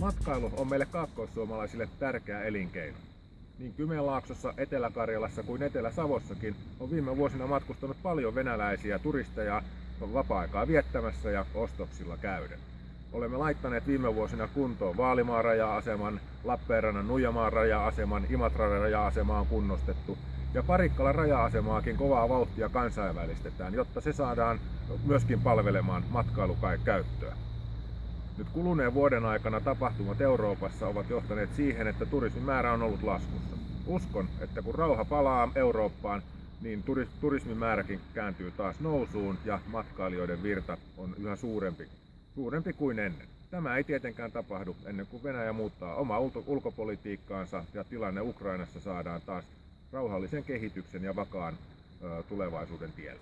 Matkailu on meille kaakkoissuomalaisille tärkeä elinkeino. Niin Kymenlaaksossa, Etelä-Karjalassa kuin Etelä-Savossakin on viime vuosina matkustanut paljon venäläisiä turisteja vapaa-aikaa viettämässä ja ostoksilla käyden. Olemme laittaneet viime vuosina kuntoon Vaalimaan raja-aseman, Lappeenrannan Nuijamaan raja-aseman, Imatran raja-asema on kunnostettu ja Parikkalan raja-asemaakin kovaa vauhtia kansainvälistetään, jotta se saadaan myöskin palvelemaan matkailukäyttöä. Nyt kuluneen vuoden aikana tapahtumat Euroopassa ovat johtaneet siihen, että turismin määrä on ollut laskussa. Uskon, että kun rauha palaa Eurooppaan, niin turismin määräkin kääntyy taas nousuun ja matkailijoiden virta on yhä suurempi, suurempi kuin ennen. Tämä ei tietenkään tapahdu ennen kuin Venäjä muuttaa omaa ulkopolitiikkaansa ja tilanne Ukrainassa saadaan taas rauhallisen kehityksen ja vakaan tulevaisuuden tielle.